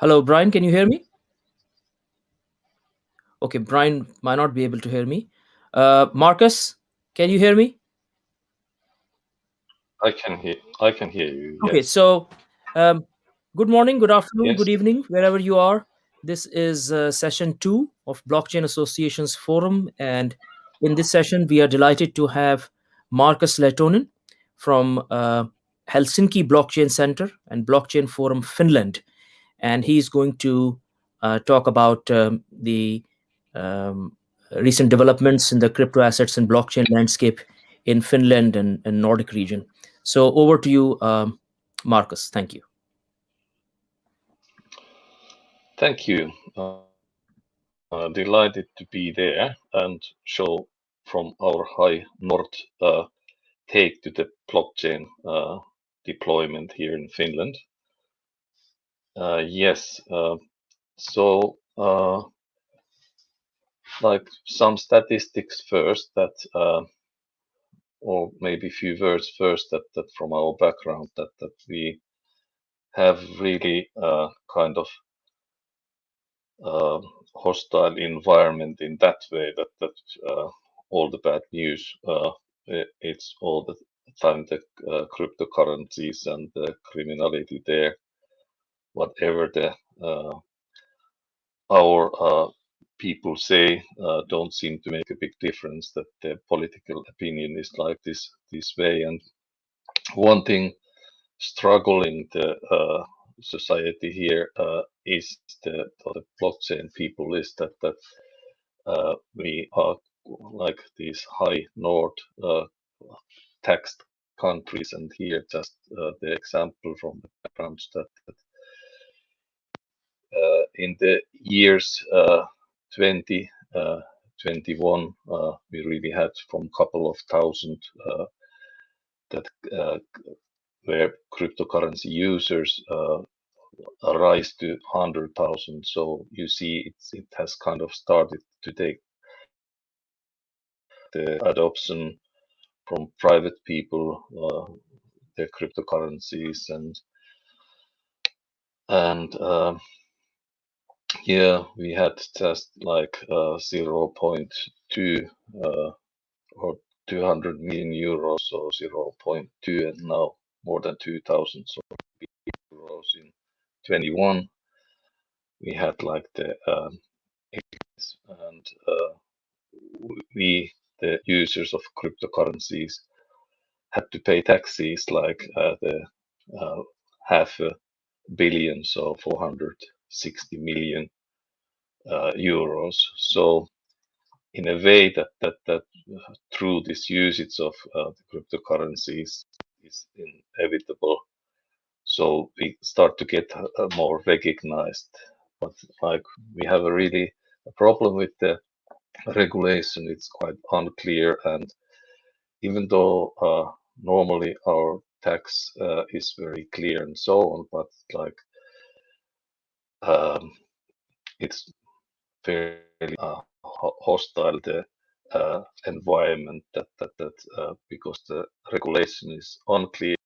Hello, Brian. Can you hear me? Okay, Brian might not be able to hear me. Uh, Marcus, can you hear me? I can hear. I can hear you. Okay, so um, good morning, good afternoon, Yes. good evening, wherever you are. This is uh, session two of Blockchain Associations Forum, and in this session, we are delighted to have Marcus Lehtonen from uh, Helsinki Blockchain Center and Blockchain Forum Finland, and he's going to uh, talk about um, the um, recent developments in the crypto assets and blockchain landscape in Finland and, and Nordic region. So over to you, um, Marcus. Thank you. Thank you. Uh, uh, delighted to be there and show from our high north uh, take to the blockchain uh, deployment here in Finland. Uh, yes. uh, so, uh, like some statistics first that, uh, or maybe a few words first that, that from our background that, that we have really uh, kind of uh, hostile environment in that way that that uh, all the bad news uh, it's all the time the uh, cryptocurrencies and the criminality there whatever the uh, our uh, people say uh, don't seem to make a big difference that the political opinion is like this this way. And one thing struggling the uh, society here uh, is the, the blockchain people is that that uh, we are like these high north taxed countries. And here just the example from the background that, that in the years uh, 20 uh, uh, we really had from couple of thousand that where cryptocurrency users rise to 100,000. So you see, it has kind of started to take the adoption from private people, their cryptocurrencies, and and yeah, we had just like uh, 0.2 uh, or 200 million euros, so 0.2, and now more than 2,000 so euros in 21. We had like the um, and uh, we, the users of cryptocurrencies, had to pay taxes like uh, the uh, half a billion, so 460 million uh, euros. So in a way that that that uh, through this usage of uh, the cryptocurrencies is inevitable. So we start to get uh, more recognized. But like we have a really a problem with the regulation. It's quite unclear, and even though uh, normally our tax uh, is very clear and so on, but like um, it's fairly uh, hostile the uh, environment that that that uh, because the regulation is unclear.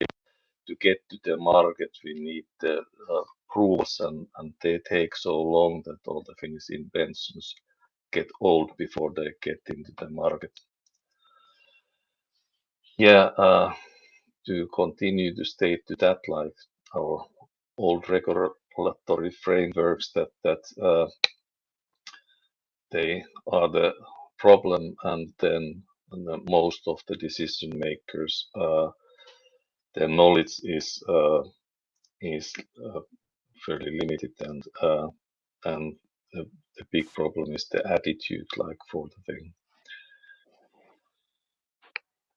To get to the market, we need the uh, rules, and and they take so long that all the Finnish inventions get old before they get into the market. Yeah, uh, to continue to state to that, like our old regulatory frameworks, that that uh, they are the problem, and then the, most of the decision makers, uh, their knowledge is uh, is uh, fairly limited, and uh, and the, the big problem is the attitude, like for the thing,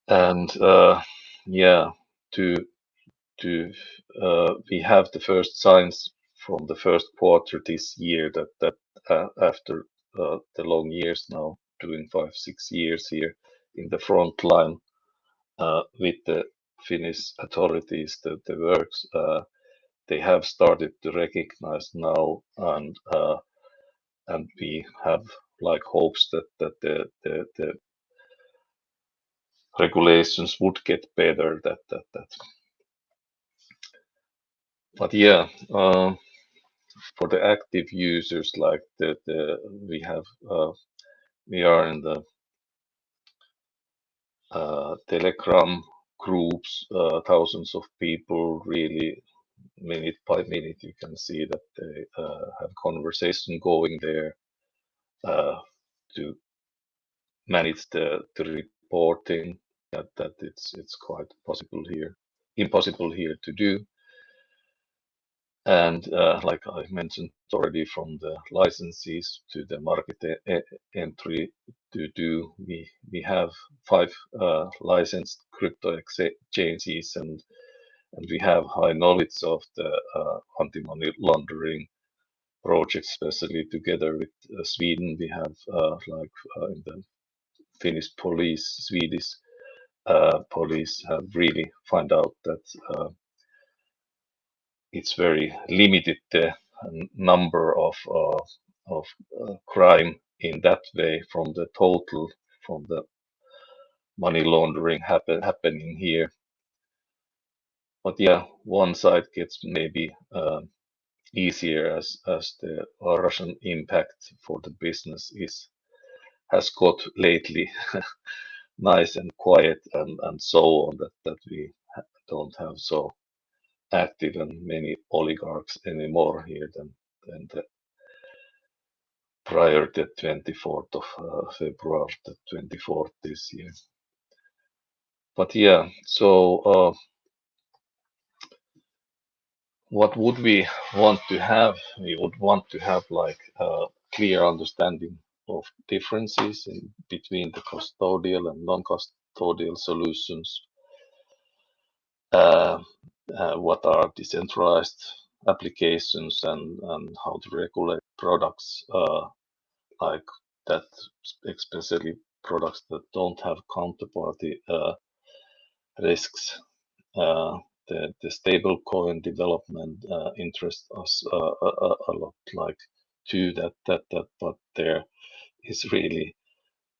and uh, yeah, to to uh, we have the first signs from the first quarter this year that that uh, after uh, the long years now doing five six years here in the front line uh, with the Finnish authorities the, the works they have started to recognize now and and we have like hopes that that the regulations would get better that that that. But yeah, uh, for the active users, like the we have uh, we are in the uh, Telegram groups, uh, thousands of people really minute by minute you can see that they uh, have conversation going there uh, to manage the, the reporting that, that it's it's quite possible here impossible here to do and uh, like I mentioned already from the licenses to the market e entry to do we we have five uh, licensed crypto exchanges and and we have high knowledge of the uh, anti-money laundering projects, especially together with uh, Sweden. We have uh, like uh, in the Finnish police, Swedish police have really find out that it's very limited uh, the number of uh, of uh, crime in that way from the total from the money laundering happen, happening here. But yeah, one side gets maybe uh, easier as as the Russian impact for the business is has got lately nice and quiet and and so on that that we don't have so active and many oligarchs anymore here than than the prior to 24th of uh, February, the 24th this year. But yeah, so uh, what would we want to have? We would want to have like a clear understanding of differences in between the custodial and non-custodial solutions. Uh, what are decentralized applications and, and how to regulate products uh, like that, especially products that don't have counterparty uh, risks. Uh, the, the stable coin development uh, interests us uh, a, a, lot like to that that that but there is really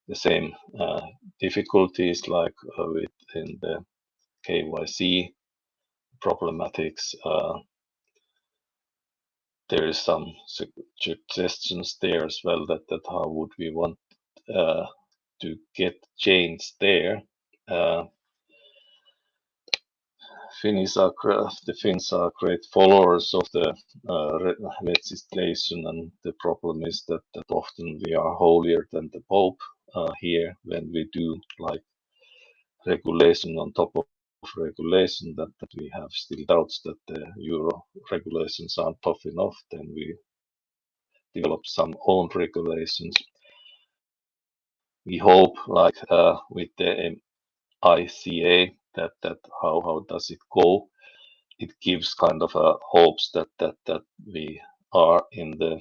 the same uh, difficulties like uh, within the KYC problematics uh, there is some suggestions there as well that how would we want uh, to get change there Finns are the Finns are great followers of the uh, legislation, and the problem is that, that often we are holier than the Pope uh, here when we do like regulation on top of regulation that, that we have still doubts that the euro regulations aren't tough enough then we develop some own regulations. We hope like uh, with the MiCA that that how how does it go? It gives kind of a hopes that that that we are in the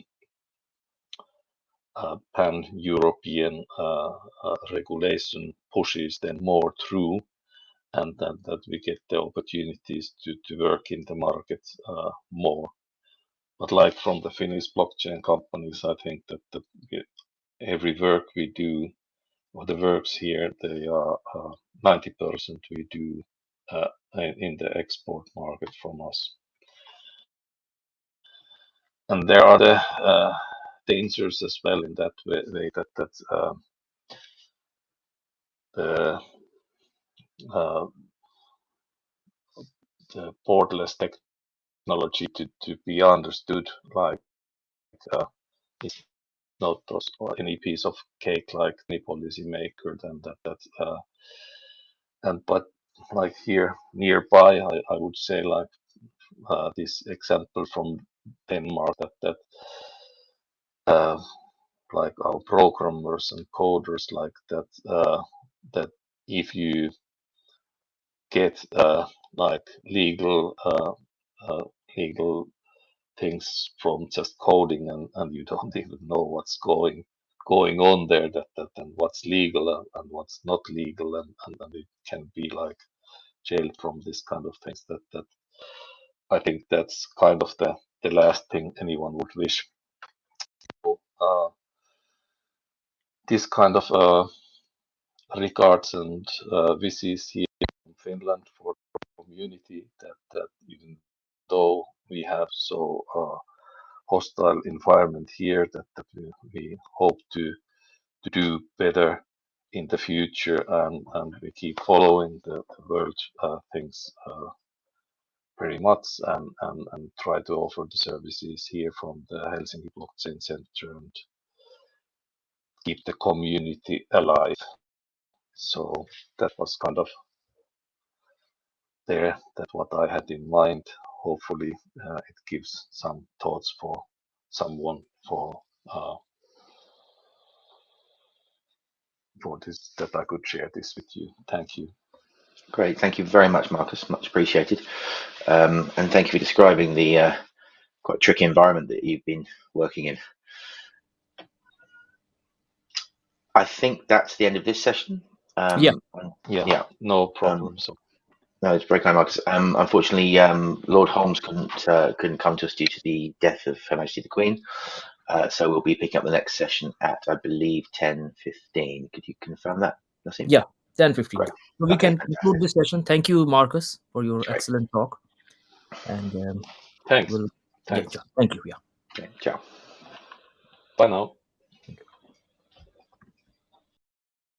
uh, pan-European uh, uh, regulation pushes then more through and that, we get the opportunities to, work in the market uh, more. But like from the Finnish blockchain companies, I think that, every work we do or the works here, they are 90% uh, we do uh, in the export market from us. And there are the dangers as well in that way, that the uh, the borderless technology to, be understood like uh, not those, or any piece of cake like policymaker then that that uh, and but like here nearby I, would say like uh, this example from Denmark that that uh, like our programmers and coders like that uh, that if you get uh, like legal uh, uh, legal things from just coding and, and you don't even know what's going going on there that, that and what's legal and, and what's not legal and, and, and, it can be like jailed from this kind of things that that I think that's kind of the the last thing anyone would wish. Uh, this kind of uh, regards and uh, wishes here Finland for community that, that even though we have so uh, hostile environment here that, that we, we hope to to do better in the future and, and we keep following the, the world uh, things uh, very much and, and, and try to offer the services here from the Helsinki Blockchain Center and keep the community alive. So that was kind of there that what I had in mind. Hopefully uh, it gives some thoughts for someone for uh, for this that I could share this with you. Thank you. Great, thank you very much, Marcus. Much appreciated, um, and thank you for describing the uh, quite tricky environment that you've been working in. I think that's the end of this session. Um, Yeah. Yeah, Yeah. no problem. so No, it's very kind, Marcus. Um, unfortunately, um, Lord Holmes couldn't uh, couldn't come to us due to the death of Her Majesty the Queen. Uh, so we'll be picking up the next session at, I believe, ten fifteen. Could you confirm that, Nassim? Yeah. 10 15 Great. so we Okay, can conclude this session thank you marcus for your Great. excellent talk and um, thanks. we'll yeah, thank you yeah Okay, ciao. Bye now.